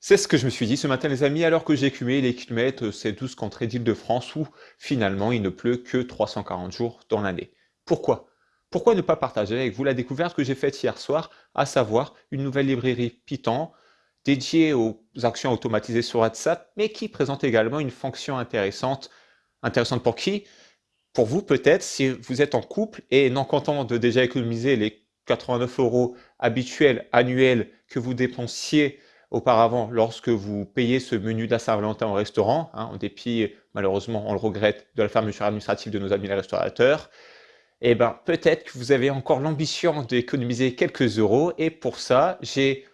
C'est ce que je me suis dit ce matin les amis, alors que cumulé les kilomètres, ces 12 contrées d'Île-de-France où finalement il ne pleut que 340 jours dans l'année. Pourquoi? Pourquoi ne pas partager avec vous la découverte que j'ai faite hier soir, à savoir une nouvelle librairie Python dédiée aux actions automatisées sur WhatsApp, mais qui présente également une fonction intéressante. Intéressante pour qui? Pour vous peut-être si vous êtes en couple et non content de déjà économiser les 89 euros habituels annuels que vous dépensiez auparavant lorsque vous payez ce menu de Saint-Valentin au restaurant, hein, en dépit, malheureusement, on le regrette, de la fermeture administrative de nos amis les restaurateurs, eh ben, peut-être que vous avez encore l'ambition d'économiser quelques euros et pour ça, j'ai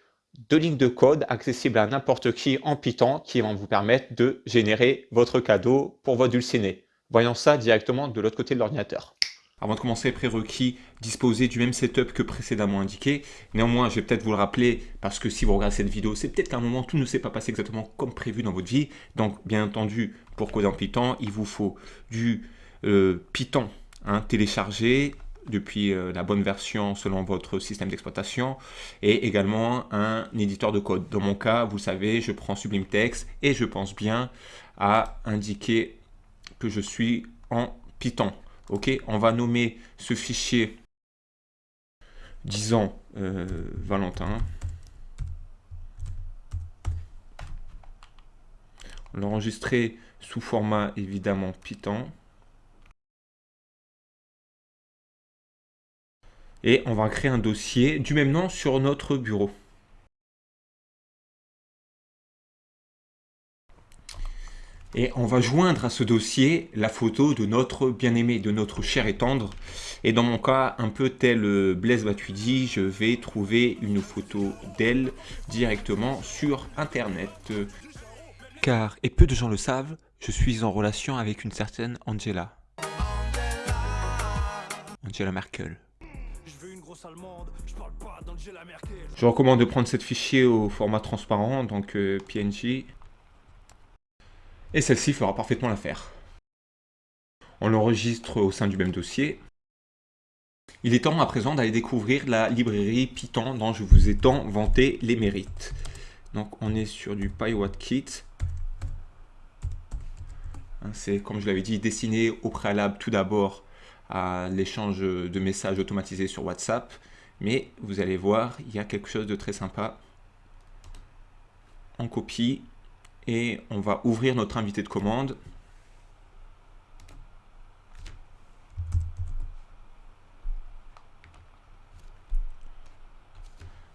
deux lignes de code accessibles à n'importe qui en Python qui vont vous permettre de générer votre cadeau pour votre dulciné. Voyons ça directement de l'autre côté de l'ordinateur. Avant de commencer, prérequis, disposer du même setup que précédemment indiqué. Néanmoins, je vais peut-être vous le rappeler parce que si vous regardez cette vidéo, c'est peut-être qu'à un moment, tout ne s'est pas passé exactement comme prévu dans votre vie. Donc, bien entendu, pour coder en Python, il vous faut du euh, Python hein, téléchargé depuis euh, la bonne version selon votre système d'exploitation et également un éditeur de code. Dans mon cas, vous savez, je prends Sublime Text et je pense bien à indiquer que je suis en Python. Ok, on va nommer ce fichier, disons, euh, Valentin. L'enregistrer sous format évidemment Python. Et on va créer un dossier du même nom sur notre bureau. Et on va joindre à ce dossier la photo de notre bien-aimé, de notre cher et tendre. Et dans mon cas, un peu tel euh, Blaise Matuidi, je vais trouver une photo d'elle directement sur Internet. Car, et peu de gens le savent, je suis en relation avec une certaine Angela. Angela Merkel. Je recommande de prendre cette fichier au format transparent, donc euh, PNG et celle-ci fera parfaitement l'affaire. On l'enregistre au sein du même dossier. Il est temps à présent d'aller découvrir la librairie Python dont je vous ai tant vanté les mérites. Donc on est sur du PyWattKit. Hein, c'est, comme je l'avais dit, destiné au préalable tout d'abord à l'échange de messages automatisés sur WhatsApp. Mais vous allez voir, il y a quelque chose de très sympa. On copie et on va ouvrir notre invité de commande.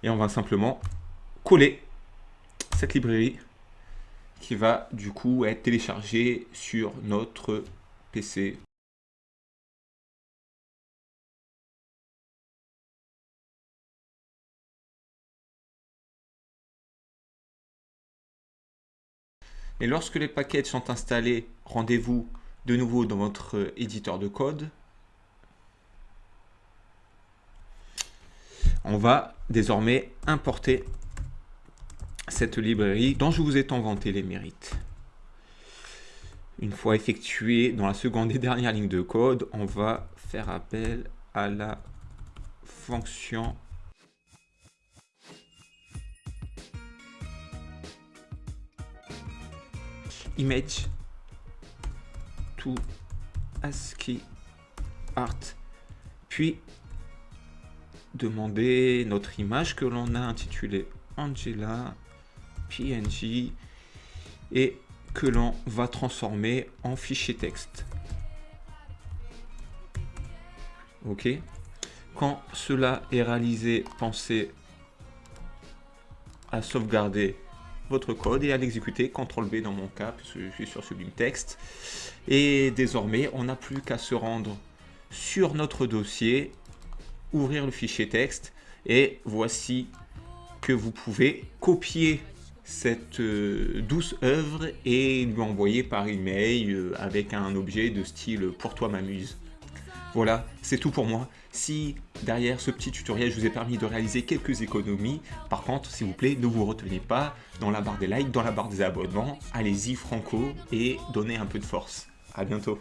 Et on va simplement coller cette librairie qui va du coup être téléchargée sur notre PC Et lorsque les paquets sont installés, rendez-vous de nouveau dans votre éditeur de code. On va désormais importer cette librairie dont je vous ai inventé les mérites. Une fois effectué dans la seconde et dernière ligne de code, on va faire appel à la fonction image to ASCII art puis demander notre image que l'on a intitulée Angela PNG et que l'on va transformer en fichier texte. Ok. Quand cela est réalisé, pensez à sauvegarder votre code et à l'exécuter, CTRL B dans mon cas, puisque je suis sur Sublime Text. Et désormais, on n'a plus qu'à se rendre sur notre dossier, ouvrir le fichier texte, et voici que vous pouvez copier cette euh, douce œuvre et lui envoyer par email euh, avec un objet de style « pour toi m'amuse ». Voilà, c'est tout pour moi. Si derrière ce petit tutoriel, je vous ai permis de réaliser quelques économies, par contre, s'il vous plaît, ne vous retenez pas dans la barre des likes, dans la barre des abonnements. Allez-y franco et donnez un peu de force. À bientôt.